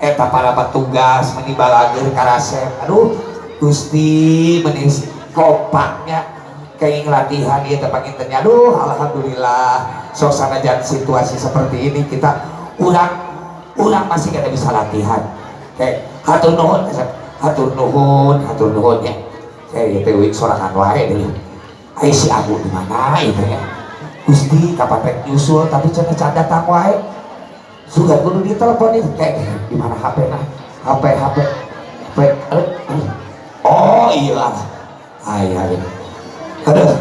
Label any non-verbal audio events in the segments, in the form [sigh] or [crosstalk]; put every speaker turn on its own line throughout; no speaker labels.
eta para petugas menibal agar karasep. Aduh gusti menis kopaknya. Kayak latihan dia tepat internya aduh alhamdulillah. Suasana dan situasi seperti ini kita urang urang masih kada bisa latihan. Kayak hatur nuhun hatur nuhun hatur nuhun ya. Kayak gitu sorangan wae dulu ayo si Abu di mana? itu ya. Gusti kapan rek nyusul? Tapi cina canda datang wae sudah kudu ditelepon itu kayak di mana HP nah? HP HP HP oh iya. Ayah ini aduh.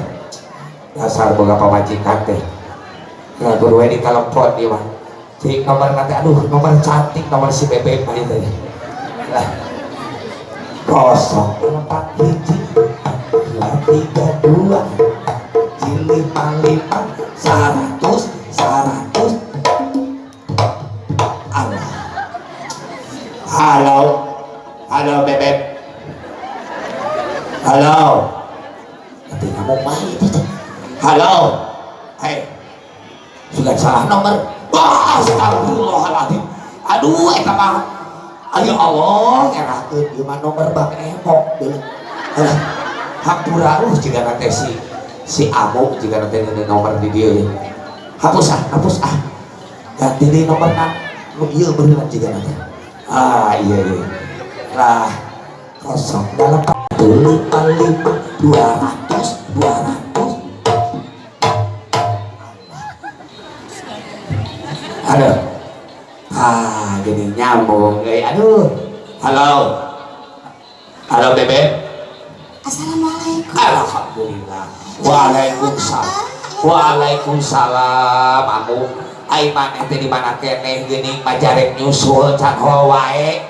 Dasar boga pamajikan teh nggak guru di telepon dia mah jadi nomor nanti. Aduh nomor cantik nomor si bebek mah itu lah. Kosong. Empat dua tiga dua. Lima lima seratus halo. Halo bebek. Halo. Tapi kamu main itu halo. Hei. Sudah salah nomor. Wah astagfirullahaladzim. Aduh eta mah ayo Allah ngerakeun ieu mah nomor bang emok deui hampura uh jika nanti si si jika nanti ini nomor di dia ya. Hapus ah hapus ah. Ganti di nomor nak. Lu iya beneran jika nanti ah iya iya lah kosong dalam lima lima dua ratus dua ratus aduh ah jadi nyambung eh aduh halo halo bebek
Assalamualaikum.
Alhamdulillah. Waalaikumsalam. Waalaikumsalam. Amu ai maneh teh di mana keneh geuning majarek nyusul can wae.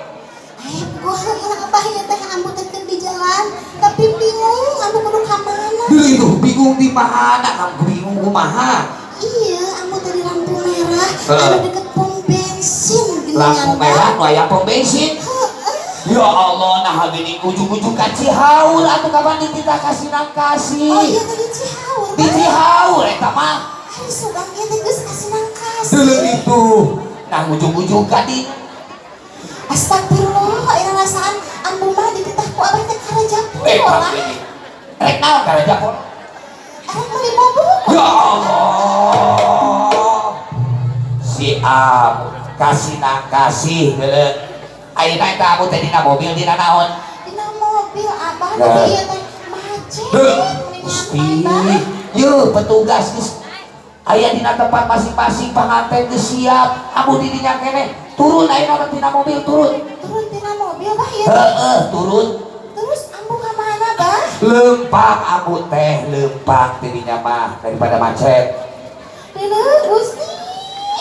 Eh, gua apa ya teh ambu teh di jalan, tapi bingung ambu kudu ka mana.
Duh itu bingung di mana? Kamu bingung kumaha?
Iya, teh di lampu merah, ada deket pom bensin
Lampu merah nu aya pom bensin. Ya Allah, nah gini ujung-ujung ka Cihaur atuh kapan ditita kasih nang kasih.
Oh iya tadi Cihaur.
Di Cihaur eta mah.
Hari subang ieu teh geus kasih nang
Dulu itu. Nah ujung-ujung ka di
Astagfirullah, ira rasaan ambu mah dititah ku abah teh karaja
Eh, ini. Rek naon ka raja pon?
Arek meuli bubuk.
Ya Allah. Si Am kasih nang kasih. Ayeuna eta amu teh dina mobil dina naon?
Dina mobil abah
Ya.
tapi ieu teh macet.
Gusti. Yeuh, petugas geus aya dina tempat masing-masing panganten geus siap. Amu di dinya keneh. Turun ayeuna dina mobil turun.
Turun tina mobil bah teh.
Heeh, turun.
Terus ambu ka mana bah?
Lempang amu teh, lempang dirinya mah daripada macet.
Leuleut Gusti.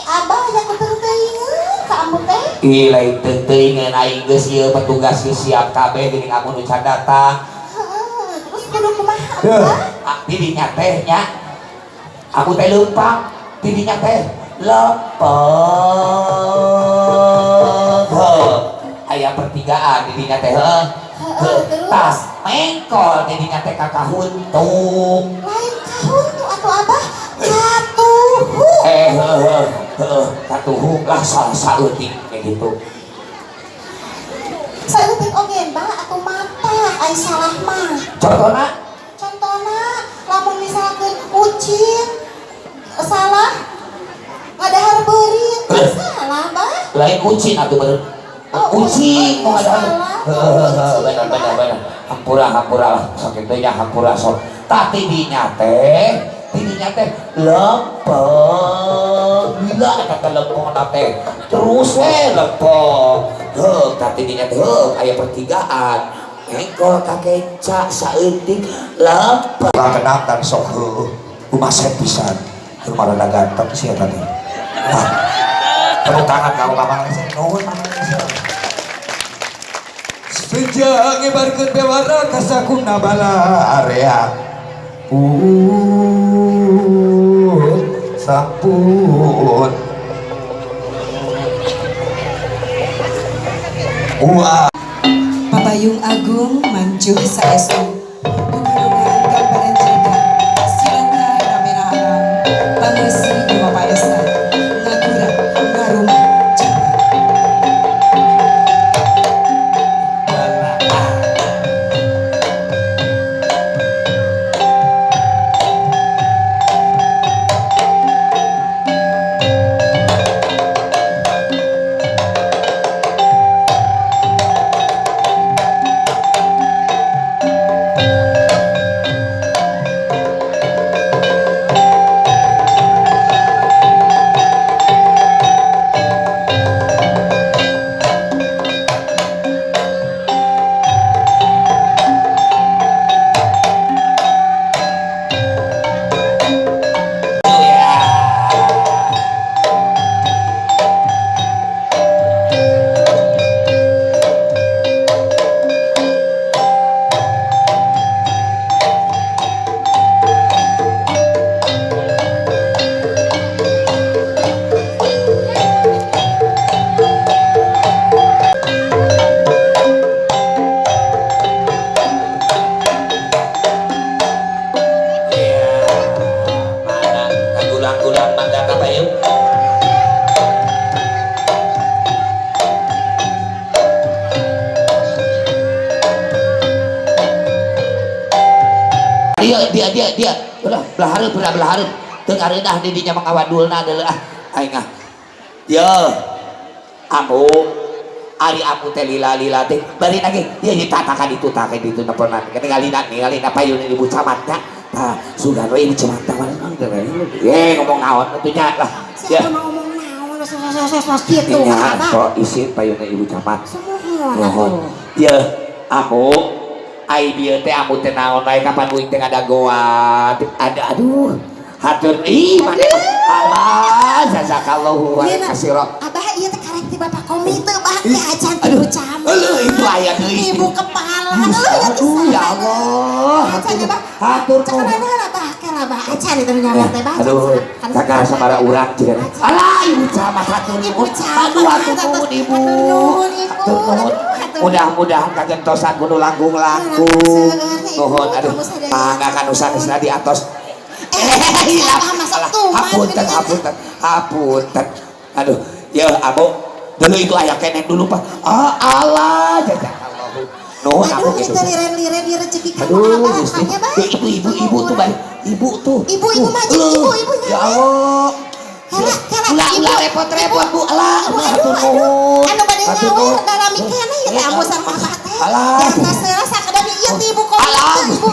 Abah aya kuterteuingeun ka ambu teh.
Ih, lain teuing aing geus ieu petugas geus siap kabeh geuning amun nu can datang.
Heeh, terus kudu kumaha abah?
ah, didinya teh nya. Aku teh leumpang, didinya teh lepeng. Heuh. Aya pertigaan didinya teh? Tas mengkol didinya teh ka kahuntung.
Lain atuh abah. Katuhu.
Eh, katuhu lah salah saeutik kayak gitu.
Saeutik oge bah atuh mata ai salah mah.
Contohna
Contohna lamun misalkeun ucin salah. Ngadahar beurit
Eh.
salah bah.
lain kucing atau ber
Oh,
kucing mau ada
salah.
benar benar benar. Hampura hampura lah. Sakit teh hampura sok. Tapi dinya teh. Dinya teh lempeng. Gila kata lempeng teh? Terus we lempeng. Heuh tapi dinya teh heuh aya pertigaan. Engkol kakenca saeutik lempeng. Kenal dan sok heuh kumaha pisan rumah rada ganteng sih ya tadi. Wah, tepuk tangan kamu kapan nuhun Sejak ngebarkeun bewara ka sakuna bala area. Pun sampun. Wah
Papayung Agung Manjuh Saestu
teu kareudah di dinya mangawadulna deuleu ah. Aing ah ya amu ari amu teh lila lila teh bari lagi dia ditatakan itu takan itu naponan ningali ningali payun ibu camatnya nah sudah we ibu camat mana ye ngomong naon atuh nya lah ya.
gitu Abah.
kok isi payun ibu camat. Mohon ya amu ai dia teh amu teh naon kapan uing teh ada goa ada aduh hatur ih mana Allah jazakallahu wa
Iya, Nak.
kasiro
Abah iya teh karek ti bapak komite bah teh acan
aduh.
ibu camat.
aduh itu aya deui
Ibu kepala. Aduh ya
ya Allah.
Acan ya bah.
hatur
Cek mana lah bah kela bah acan itu nyawer teh bah.
aduh. Kakak sabara urang jeung alah ibu camat hatur
Ibu
aduh hatur
hatur
nuhun ibu. hatur nuhun
Hatur
mudah-mudahan kagentosan kudu langkung-langkung nuhun aduh. mangga kan usaha di atos hapunten hapunten hapunten aduh ya abu dulu itu ayah kenek dulu pak ah Allah jazakallahu nuhun aku
Aduh,
gitu
kita liren-liren di rezeki kamu
aduh
Makanya bah.
Ya, ibu ibu ibu tuh balik ibu tuh
Ibu-ibu
Tuh,
maju,
eh,
ibu-ibu
ya. Allah
Hela, hela, ibu.
repot-repot bu alah
Aduh, aduh, aduh. Anu nyawer
nuhun.
dalam mikirna ya sareng abah teh.
Alah.
Jangan serasa kadang ieu ti ibu kok
Alah.
ibu.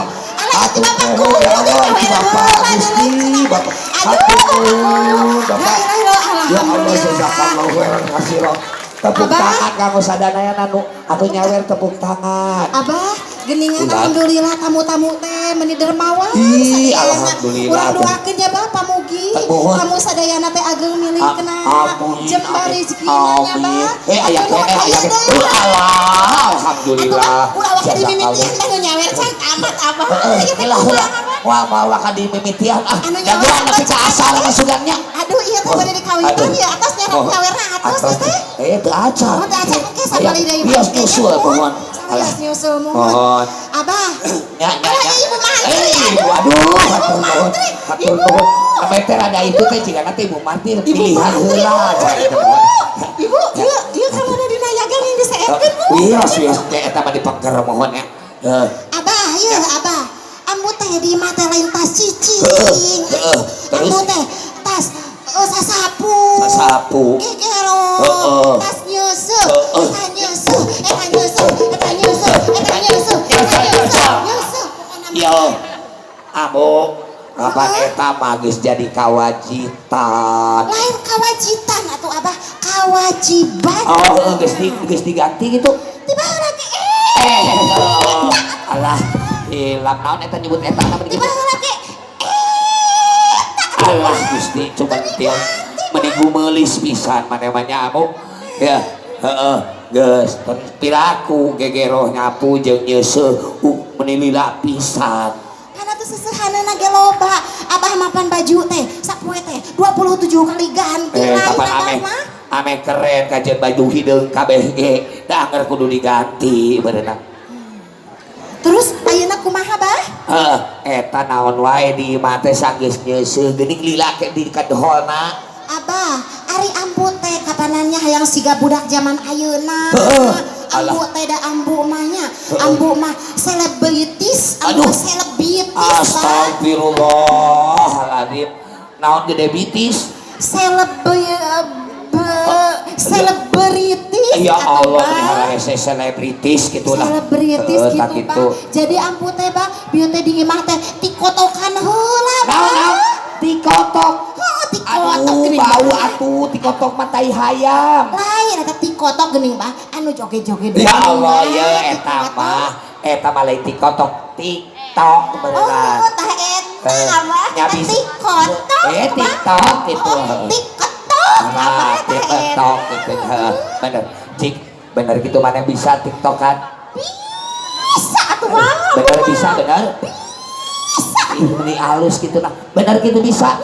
Bapak
nuhun, ya Allah, Bapak Gusti, Bapak. Hatur nuhun, Bapak. Ya Allah jazakallahu khairan katsiran. Tepuk
Abah.
tangan kanggo sadaya nanu atuh nyawer tepuk tangan.
Abah, geningan alhamdulillah tamu-tamu teh meni dermawan.
Ih, alhamdulillah,
Urang
atuh.
doakeun ya Bapak Mugi. Kamu sadayana teh ageng milih kena jembar
amin,
rezekina nya. Bah.
Eh aya kene aya. Uh, Allah, alhamdulillah.
Ulah waktu dimimitian Abah?
Wah, mau wakan di mimitian ah. Jagoan tapi ka asal sama sugannya.
Aduh, iya teh
Oh,
bade dikawitan
aduh.
ya atasnya
Oh,
nyawerna atas
atas.
teh.
Eh, teu acan.
Oh, teh acan ke sabali deui.
Bios nyusul pohon.
Bios nyusul mohon.
Mohon.
Abah.
Ya, ya, ya.
ibu mantri,
Eh,
aduh.
ibu, aduh,
Aduh,
hatur nuhun.
mantri.
Hatur
Ibu.
nuhun. Sampai teh ada itu teh jika nanti ibu
Ibu
pilihan
mantri.
heula.
Ibu. Ibu, ieu ieu kamana dina yagan yang diseetkeun, Bu.
Wios, wios, teh eta mah mohon ya. Eh,
Abah, iya. Ambu teh di mata lain tas cicing. Ambu teh tas eh, sasapu.
Sasapu.
Gegero.
Heeh.
Tas nyusup.
Heeh.
Eta nyusup. Eta nyusup. Eta nyusup. Eta nyusup. Eta. Nyusup.
Yo, amu, kapan eta magis jadi kawajitan.
Lain kawajitan atau Abah kawajiban.
Oh, geus di geus diganti gitu.
Tiba lagi eh.
Eh, alah, hilang naon eta nyebut eta
Tiba
gitu.
lagi
Alah, Gusti, coba tieu menigu meulis pisan manemanya amu. Ya, heeh, geus piraku gegero nyapu jeung nyeuseuh uh, menilila pisan.
Karena tuh sesehanana ge loba. Abah mapan baju teh sapoe teh 27 kali ganti
Eh, kapan
Abah
ame ame keren kajian baju hideung kabeh ge da kudu diganti berenang
Terus ayeuna kumaha bah?
Heeh, eta naon wae di mate sanggis nyeuseuh geuning lila ke di kadohona
Abah, ari ambu teh kapanannya hayang siga budak zaman ayeuna.
Heeh.
Ambu teh da ambu mahnya. Ambu mah selebritis, ambu selebritis.
Astagfirullahaladzim naon gede bitis
Selebri selebritis.
ya Allah hese selebritis gitu lah
selebritis
Heeh,
gitu, Pak. Jadi ampu teh, Pak, bieu teh di imah teh tikotokan heula, Pak.
naon naon tikotok
Oh, tikotok
aduh bau atuh tikotok matai hayam
Lain eta tikotok geuning, Pak. Anu joget-joget.
Ya Allah ya eta
Tikotok.
mah eta mah lain TikTok TikTok beneran.
Oh, tah eta
Eh, nyabis.
Tikotok.
Eh,
Pak.
TikTok gitu.
Oh, tikotok. Apa
Nah, TikTok gitu. Heeh, Bener. Cik, bener gitu mana bisa TikTok kan?
Bisa atuh, Pak.
Bener bisa bener. Ih, Ini halus gitu nah. Bener gitu bisa.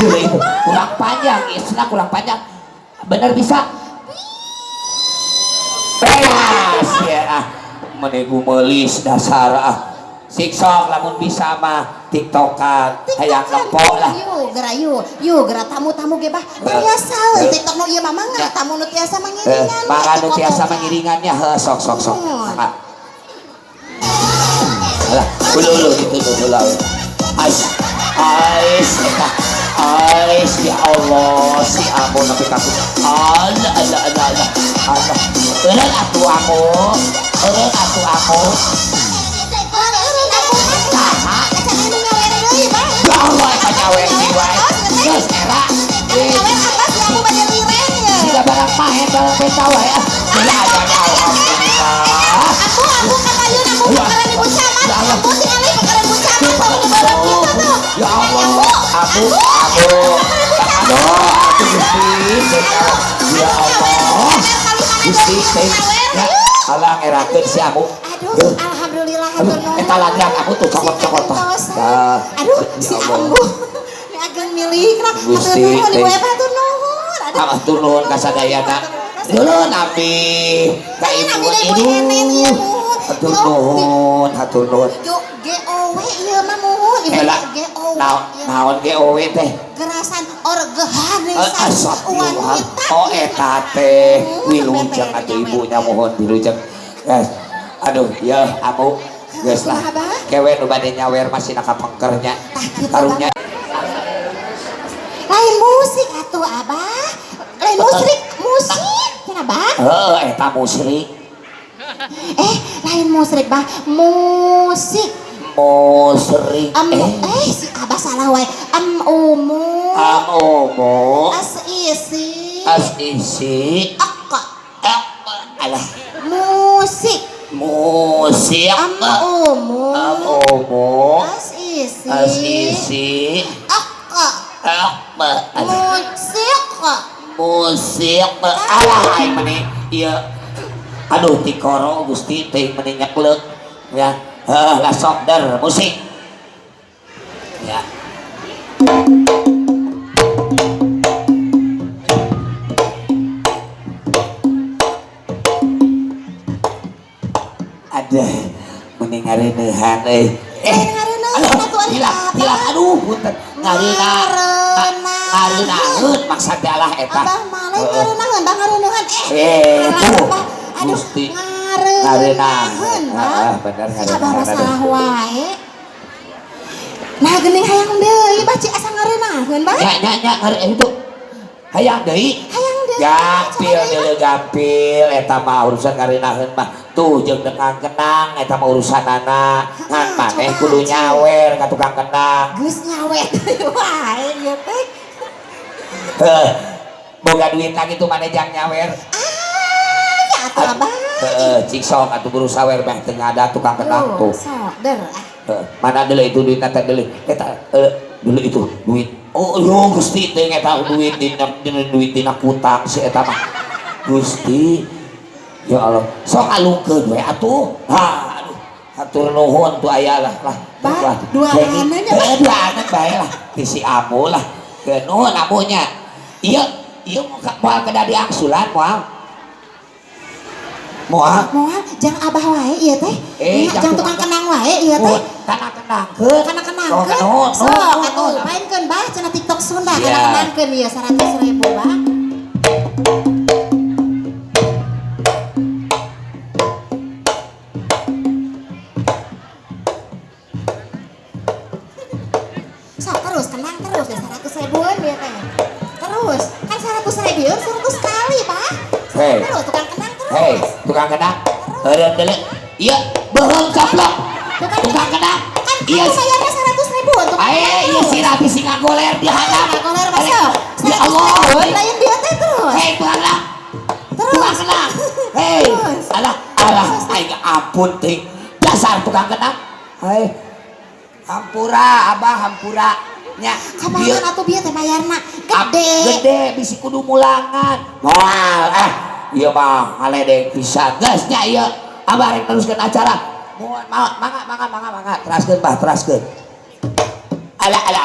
Dulu itu kurang panjang, istilah kurang panjang. Bener bisa. Beres ya ah. Menigu melis dasar ah. Siksok lamun bisa mah tiktokan hayang ngepok lah.
Yuk, geura yuk. Yuk, geura tamu-tamu ge bah. Biasa
Eh.
TikTok nu ieu mah mangga tamu nu tiasa
Eh,
mangiringan.
maka nu tiasa
tikotokan.
mengiringannya heh sok sok sok. Maka. Alah, ulu ulu gitu ulu ulu ais ais ais ya Allah si amu nabi takut Allah Allah Allah Allah Allah Eureun atuh amu Eureun atuh amu Geus era. Siga barang barang beta wae. Ah Ya ya ya. Alhamdulillah Ya Allah, aduh, aku gusti, ya Allah, gusti, ya Allah ngerakeun si abu.
Aduh, alhamdulillah
Aduh, eta lanjang aku tuh cokot-cokot tah.
Aduh, si. Ambu. Ageng milik.
Gusti,
nuhun, ibu
teh.
Eva atur nuhun. Aduh.
Ah, turun ka ibu ibu. Hatur nuhun, hatur nuhun.
GOW ieu mah muhun.
Ela,
GOW.
naon GOW teh?
Gerasan orgehan
Eh, Astagfirullah. Oh eta teh wilujeng atuh ibunya mohon wilujeng. Guys, aduh ya amu geus lah. Kewe nu bade nyawer masih naka pengkernya. Karunya
Lain musik atuh abah. Lain musik, musik. Kenapa?
heuh eta musrik,
Eh, lain musik bah. Musik.
musrik
Am,
eh
eh, si abah salah wae. Am umu.
amomo
As isi.
as isi
Akka.
eh, alah
Musik.
musik
Am umu.
amomo
As isi.
as isi
Akka.
apa alah
Musik.
musik alah aing meni ieu aduh ti koro Gusti teh meni nyeklek. Ya. Heuh lah sok der musik. Ya. Ada. Meni ngareneuhan euy eh
Ngareneuhan
aduh aduh ngareuna
Ngareneuhan.
ngareunahun maksud adalah eta.
Abah malah
Heueuh.
ngareneuhan, bah ngareneuhan.
Eh,
Eh.
Ah.
Nah, deui
gampil eta mah urusan karinaheun mah tuh jeung dengan kenang eta mah urusan anak ngan
Ah,
maneh kudu nyawer ka tukang kenang.
Geus
boga duit lagi tuh maneh jang nyawer
Ah, ya
heeh cik sok atuh guru sawer mah teu ada tukang kenang tuh.
sok der. ah.
Eh, mana dulu itu duit nanti dulu? Kita eh, dulu itu duit. Oh yo gusti teh eta duit dina dina duit dina kutang si eta mah. Gusti ya Allah. Sok alungkeun we atuh. Ha hatur nuhun tuh aya lah lah.
Bah, dua anak
eh, dua anak bae lah. Si amu lah. Ke nuhun amunya iya iya mau ke dari angsulan moal moal
Moal jang Abah wae ieu teh.
Eh,
Nya,
jang
jang tukang kenang wae ieu teh.
Oh, kenangkeun
Kana kenang
Oh,
kan?
nuhun,
So,
nuhun,
atuh
nuhun.
mainkeun bah cenah TikTok Sunda
Siap.
kana kenangkeun ieu 100 ribu bah.
Hei,
tukang kenang.
Heureun deuleu. Iya, beheung caplok. Tukang kenang.
Kan
Iya.
aku bayarnya 100 ribu untuk
Ae, iya si Rati sing ngagoler di handap.
Nah, goler masuk.
Ya Allah.
Lain dia teh terus.
Hei, tukang.
Terus.
Tukang kenang. [laughs] Hei, alah, alah, aing ampun ting. Dasar tukang kenang. Hei. Hampura, Abah, hampura. Nya,
Kabangan atuh bieu teh bayarna gede.
gede bisi kudu mulangan moal eh iya mah ngaledek pisan geus nya ieu abah rek teruskeun acara. Mohon ma- mangga mangga mangga mangga. Teraskeun bah teraskeun ala ala.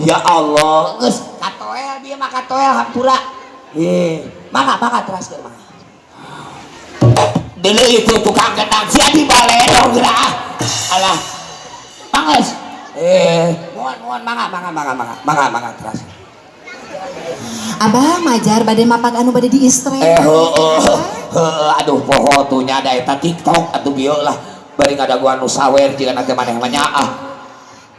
Ya Allah. Geus katoel dia mah katoel hampura eh mangga mangga teraskeun mangga dulu itu tukang kenang sia di baledor geura alah mangges eh mohon mohon mangga mangga mangga mangga mangga mangga terus
Abah majar bade mapak anu bade di Instagram.
eh heueuh heueuh aduh poho tuh nya ada eta TikTok atuh bieu lah. Bari ngadaguan nu sawer jika nanti maneh mah ah.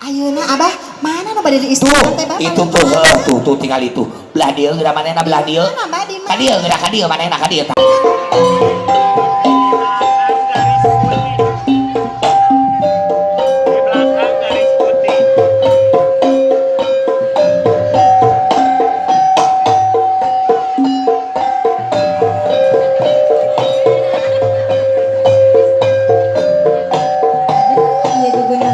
Ayeuna abah mana nu bade di
tuh
teh bapak?
itu tuh heuh, tuh tuh tinggal itu. Belah dieu geura manehna belah dieu
Mana
ka dieu geura ka dieu manehna ka dieu
くぐ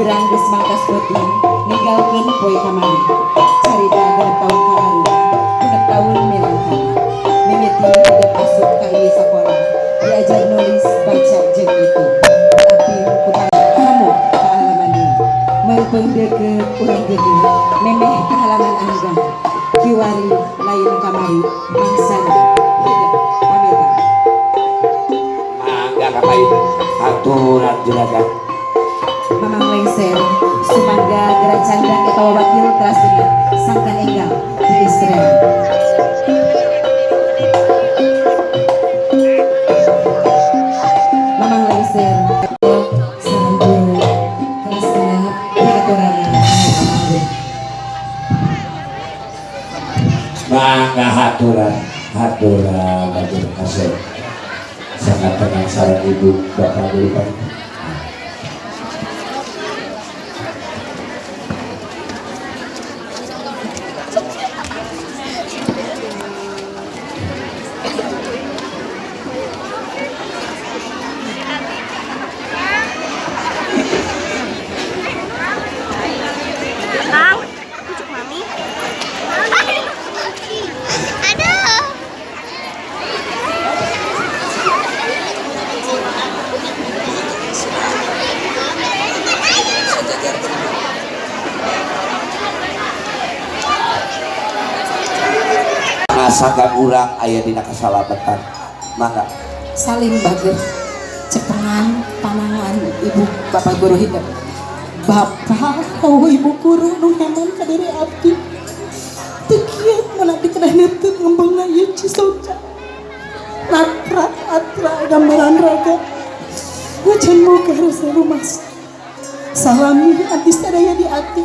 Beurang geus mangkas peuting, ninggalkeun poe kamari. Carita genep taun kalaru, genep taun milangkana. Mimiti udah asup ka ieu sakola, diajar nulis baca jeung itu. Tapi kumaha kamu ka halaman ieu. Meupeng deukeut urang gede, memeh ka halaman anggang. Kiwari lain kamari, mangsana. Hidup pamitan.
Mangga kapai aturan juragan.
Lengser, sumangga gerak canda eta wakil teras dengan sangkan enggal di Israel. Mamang
Mangga haturan haturan haturan kasih. Sangat tenang ibu bapak dulu kan. Ngasakan urang ayah dina kasalametan. Mangga.
Salim bager, cepengan panangan ibu bapak guru hidup. Bapak, kau ibu guru nu heman ka diri abdi. Tekiat mana dikenal itu ngembang ayu cisoca. Natra, atra, gambaran raga. Wajan muka rasa rumah. Salami abdi sadaya di hati.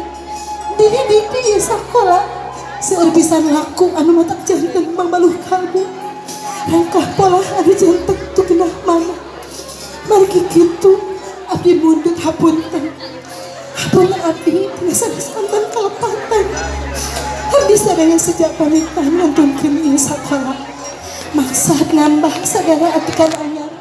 Didi didi sekolah. Seueur pisan laku anu matak jantan mambaluh kalbu. Rangkah pola ada jantan tu kena mana. Margi gitu, abdi mundur hapunten. Hapun abdi biasa disantan kalepatan. Abdi sadaya sejak pamitan nonton kini sekolah. Maksud nambah sadara atikan anyar.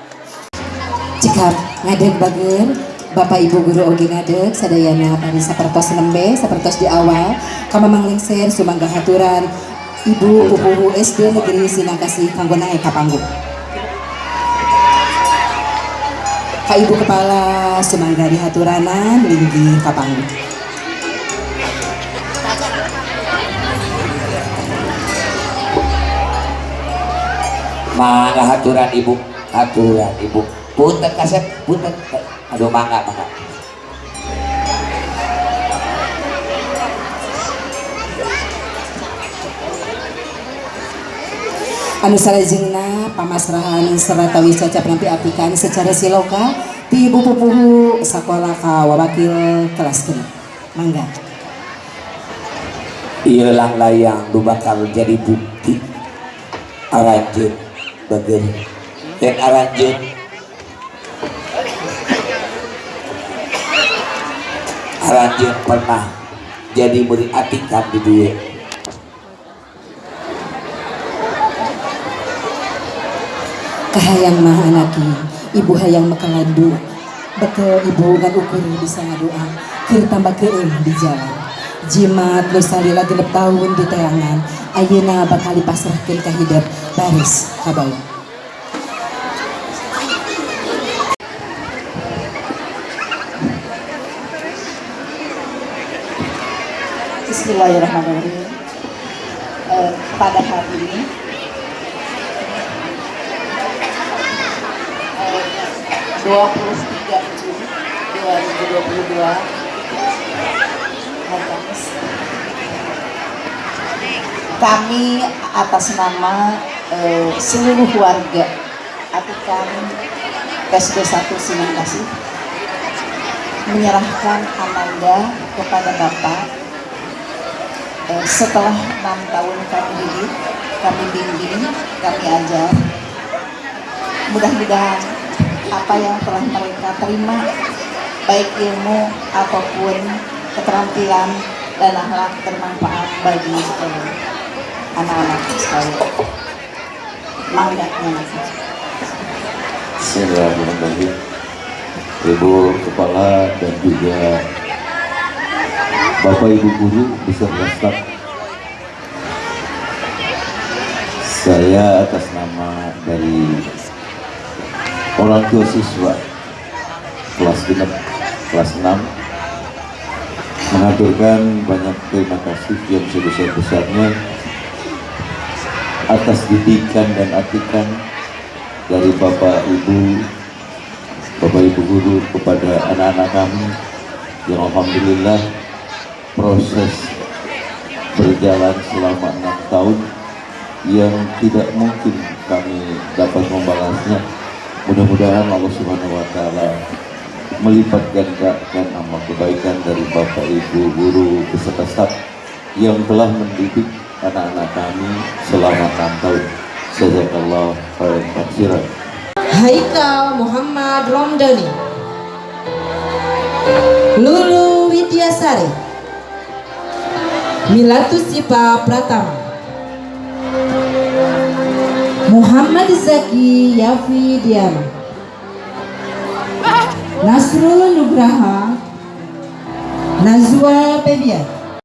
Jika ngadeg bager, Bapak Ibu Guru Ogi ngadeg sadayana tadi sapertos lembe, sapertos di awal, kamamang lengser sumangga haturan Ibu Pupuhu SD Negeri Sinangkasih kanggo naik ka panggung. Ka Ibu Kepala sumangga di haturanan linggi ka panggung.
Mangga haturan ibu, haturan ibu. Punten kasep, punten. Aduh mangga, mangga.
anu salajengna pamasrahan serta wicaca penampi apikan secara siloka ti ibu pupuhu sakola ka wawakil kelas genep mangga.
Iya lang layang nu bakal jadi bukti. Aranjeun bageun dan aranjeun aranjeun pernah jadi murid atikan di dia
kahayang mah anaki ibu hayang makalandu betul ibu ngan ukur bisa ngadoa kir tambah keung di jalan. Jimat nu salila genep tahun di tayangan. Ayeuna bakal dipasrahkeun ka hidup baris kabawa
Bismillahirrahmanirrahim. Eh, pada hari ini eh, 23 Juni 2022 hari. Kami atas nama eh, seluruh warga Atikan PSD 1 Sinan Kasih menyerahkan Amanda kepada Bapak Eh, setelah enam tahun kami didik, kami bimbing, kami ajar, mudah-mudahan apa yang telah mereka terima, baik ilmu ataupun keterampilan dan akhlak bermanfaat bagi anak-anak sekalian.
Bismillahirrahmanirrahim. Ibu Kepala dan juga Bapak Ibu Guru beserta staf Saya atas nama dari orang tua siswa kelas genep kelas 6 mengaturkan banyak terima kasih yang sebesar-besarnya atas didikan dan atikan dari Bapak Ibu Bapak Ibu Guru kepada anak-anak kami. Yang Alhamdulillah proses berjalan selama enam tahun yang tidak mungkin kami dapat membalasnya mudah-mudahan Allah Subhanahu Wa Taala melipat gandakan amal kebaikan dari Bapak Ibu Guru beserta staf yang telah mendidik anak-anak kami selama enam tahun. Jazakallah khairan katsiran.
Haikal Muhammad Romdani Lulu Widyasari Milatus Sipa Pratama. Muhammad Zaki Yafi Diana Nasrul Nugraha. Nazwa Febian